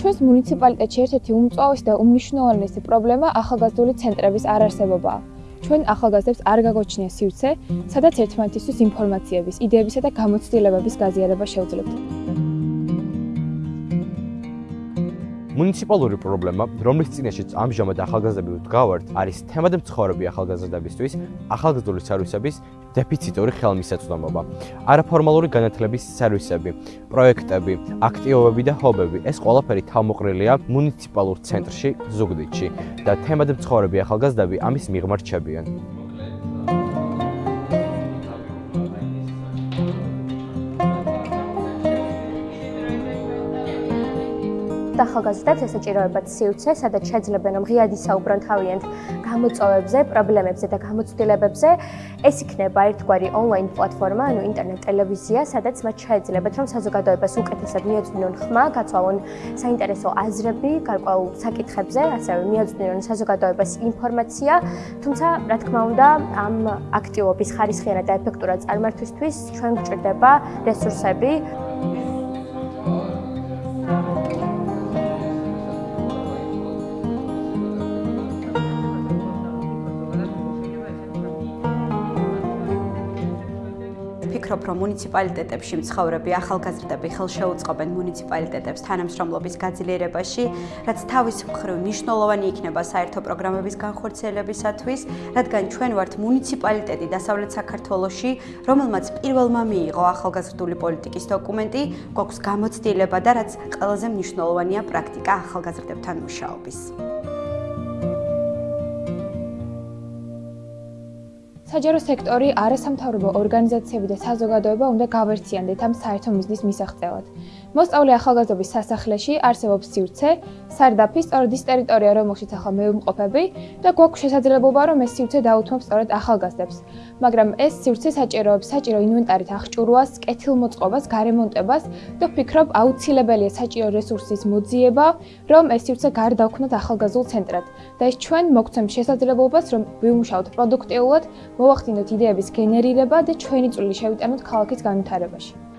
ჩვენს მუნიციპალიტეტში ერთ-ერთი უმწვავესი და უმნიშვნელოვანესი პრობლემა ახალგაზრდული ცენტრების არარსებობაა. ჩვენ ახალგაზრდებს არ გაგოჩნია სივრცე, სადაც ერთმანეთისთვის ინფორმაციების, იდეებისა და გამოცდილებების გაზიარება შეუძლებთ. მუნიციპალური პრობლემა, რომლის წინაშეც ამჟამად ახალგაზრდები ვდგავართ, არის თემად მცხოვრები ახალგაზრდებისთვის ახალგაზრდული სერვისების დეფიციტური ხელმისაწვდომობა. არაფორმალური განათლების სერვისები, პროექტები, აქტივობები და ჰობები, ეს ყველაფერი თავმოყრილია მუნიციპალურ ცენტრში ზუგდიდში და თემად მცხოვრები ახალგაზრდები ამის მიღმა რჩებიან. ახალგაზრდებს ესაჭიროებათ სივრცე, სადაც შეძლებენ რომ ღიად ისაუბრონ თავიანთ გამოწვევებზე, პრობლემებზე და გამოცდილებებზე. ეს იქნება ერთგვარი ონლაინ პლატფორმა, ანუ ინტერნეტ ტელევიზია, სადაც მათ შეეძლებათ რომ საზოგადოებას უკეთესად მიეწვდნონ ხმა, გაცვალონ საინტერესო აზრები გარკვეულ საკითხებზე, ასევე მიეწვდნონ საზოგადოებას ინფორმაცია. თუმცა, რა თქმა უნდა, ამ აქტივობის ხარისხიანად და ეფექტურად წარმართვისთვის ჩვენ გვჭირდება რესურსები. ვფიქრობ, რომ მუნიციპალიტეტებში მცხოვრები ახალგაზრდები ხელშეუწყობენ მუნიციპალიტეტებს თანამშრომლობის გაძლიერებაში, რაც თავის მხრივ მნიშვნელოვანი იქნება საერთო პროგრამების განხორციელებისათვის, რადგან ჩვენ ვართ მუნიციპალიტეტი დასავლეთ საქართველოში, რომელმაც პირველმა მიიღო ახალგაზრდული პოლიტიკის დოკუმენტი, გვაქვს გამოცდილება და რაც ყველაზე მნიშვნელოვანია პრაქტიკა ახალგაზრდებთან მუშაობის. საჯარო სექტორი, არასამთავრობო ორგანიზაციები და საზოგადოება უნდა გავერთიანდეთ ამ საერთო მიზნის მისაღწევად. მოსწავლე ახალგაზრდობის სასახლეში არსებობს სივრცე, სარდაფი, სწორედ ის ტერიტორია, რომელშიც ახლა მე ვიმყოფები და გვაქვს შესაძლებლობა, რომ ეს სივრცე დაუთმობ სწორედ ახალგაზრდებს. მაგრამ ეს სივრცე საჭიროებს საჭირო ინვენტარით აღჭურვას, კეთილმოწყობას, გარემონტებას და ვფიქრობ, აუცილებელია საჭირო რესურსის მოძიება, რომ ეს სივრცე გარდაუქმნათ ახალგაზრდულ ცენტრად. და ეს ჩვენ მოგცემს შესაძლებლობას, რომ ვიმუშაოთ პროდუქტიულად, მოვახდინოთ იდეების გენერირება და ჩვენი წვლილი შევიტანოთ ქალაქის განვითარებაში.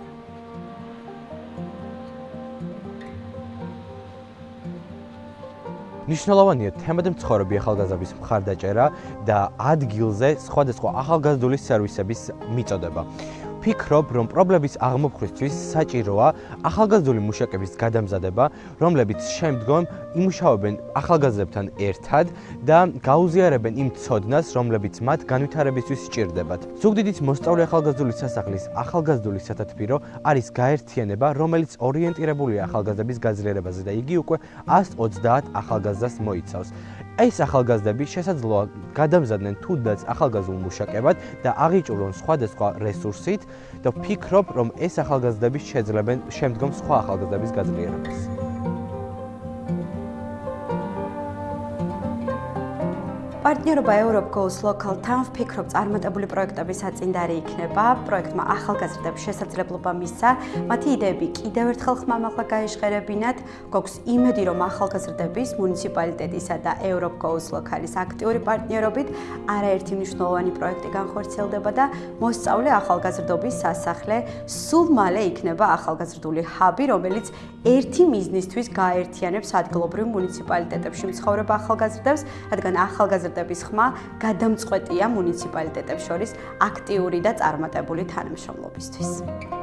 ნიშნულოვანია თემად მცხოვრები ახალგაზრდების მხარდაჭერა და ადგილზე სხვადასხვა ახალგაზრდული სერვისების მიწოდება. ვფიქრობ, რომ პრობლემის აღმოფხვისთვის საჭიროა ახალგაზრდული მუშაკების გადამზადება, რომლებიც შემდგომ იმუშავებენ ახალგაზრდებთან ერთად და გაუზიარებენ იმ ცოდნას, რომლებიც მათ განვითარებისთვის სჭირდებათ. ზუგდიდის მოსწავლე ახალგაზრდული სასახლის ახალგაზრდული სათათბირო არის გაერთიანება, რომელიც ორიენტირებულია ახალგაზრდების გაძლიერებაზე და იგი უკვე 130 ახალგაზრდას მოიცავს. ეს ახალგაზრდები შესაძლოა გადამზადდნენ თუნდაც ახალგაზრდულ მუშაკებად და აღიჭურონ სხვადასხვა რესურსით და ვფიქრობ, რომ ეს ახალგაზრდები შეძლებენ შემდგომ სხვა ახალგაზრდების გაძლიერებას. პარტნიორობა Europe Goals Local Town ფიქრობ წარმატებული პროექტების საწინდარი იქნება. პროექტმა ახალგაზრდებს შესაძლებლობა მისცა მათი იდეები კიდევ ერთხელ ხმამაღლა გაეშღერებინათ. გვაქვს იმედი, რომ ახალგაზრდების მუნიციპალიტეტისა და Europe Goals Local-ის აქტიური პარტნიორობით არაერთი მნიშვნელოვანი პროექტი განხორციელდება და მოსწავლე ახალგაზრდობის სასახლე სულ მალე იქნება ახალგაზრდული ჰაბი, რომელიც ერთი მიზნისთვის გააერთიანებს ადგილობრივ მუნიციპალიტეტებში მცხოვრებ ახალგაზრდებს, რადგან ახალგაზრდები კონცერტების ხმა გადამწყვეტია მუნიციპალიტეტებს შორის აქტიური და წარმატებული თანამშრომლობისთვის.